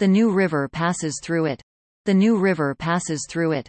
The New River passes through it. The New River passes through it.